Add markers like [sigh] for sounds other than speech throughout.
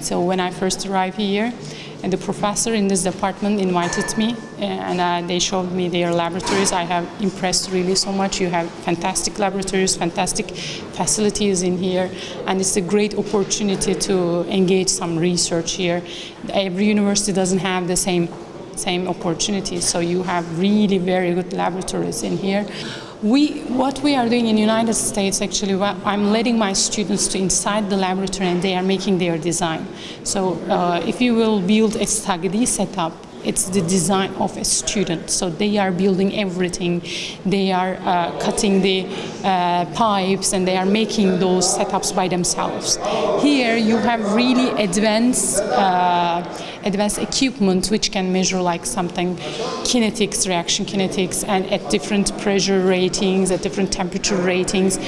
So when I first arrived here, and the professor in this department invited me and uh, they showed me their laboratories. I have impressed really so much. You have fantastic laboratories, fantastic facilities in here, and it's a great opportunity to engage some research here. Every university doesn't have the same same opportunities, so you have really very good laboratories in here. We, what we are doing in United States, actually, I'm letting my students to inside the laboratory and they are making their design. So uh, if you will build a study setup, it's the design of a student. So they are building everything. They are uh, cutting the uh, pipes and they are making those setups by themselves. Here you have really advanced, uh, advanced equipment which can measure like something kinetics, reaction kinetics, and at different pressure ratings, at different temperature ratings.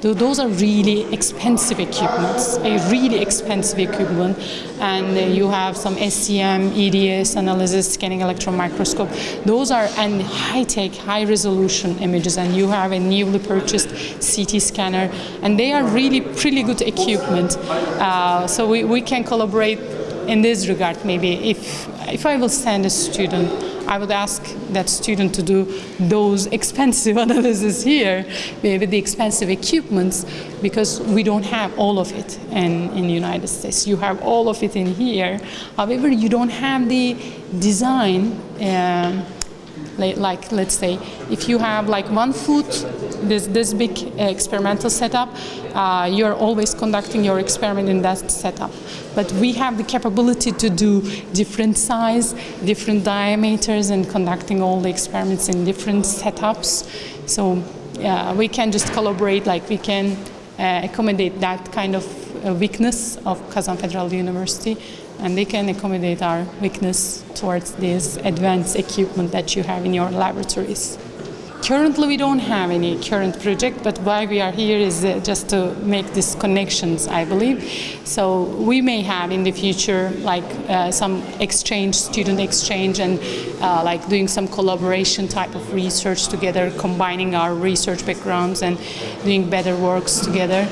Those are really expensive equipments, a really expensive equipment, and uh, you have some SEM, EDS analysis, scanning electron microscope. Those are and high-tech, high-resolution images, and you have a newly purchased CT scanner, and they are really pretty good equipment. Uh, so we, we can collaborate in this regard maybe if if I will send a student I would ask that student to do those expensive [laughs] analysis here, maybe the expensive equipments, because we don't have all of it in, in the United States. You have all of it in here. However, you don't have the design um, like let's say if you have like one foot this this big uh, experimental setup uh, you're always conducting your experiment in that setup. But we have the capability to do different size different diameters and conducting all the experiments in different setups. So uh, we can just collaborate like we can uh, accommodate that kind of weakness of Kazan Federal University and they can accommodate our weakness towards this advanced equipment that you have in your laboratories. Currently we don't have any current project, but why we are here is uh, just to make these connections, I believe. So we may have in the future like uh, some exchange, student exchange and uh, like doing some collaboration type of research together, combining our research backgrounds and doing better works together.